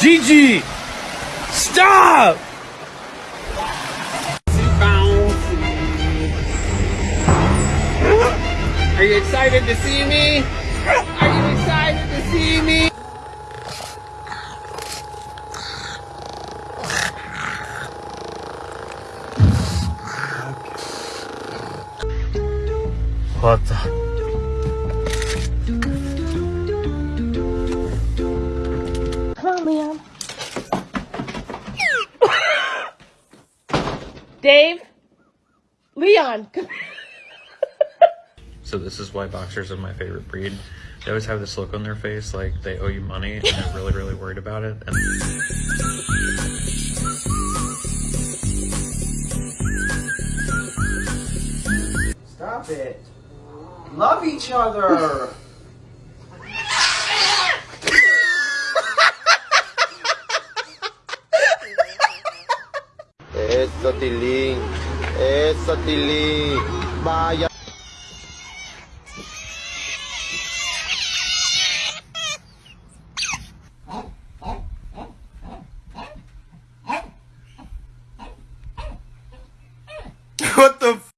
Gigi! Stop! Are you excited to see me? Are you excited to see me? What the? Dave? Leon, So this is why boxers are my favorite breed. They always have this look on their face like they owe you money and they're really, really worried about it. And Stop it. Love each other. Eso, Tilín. Eso, Tilín. Vaya. What the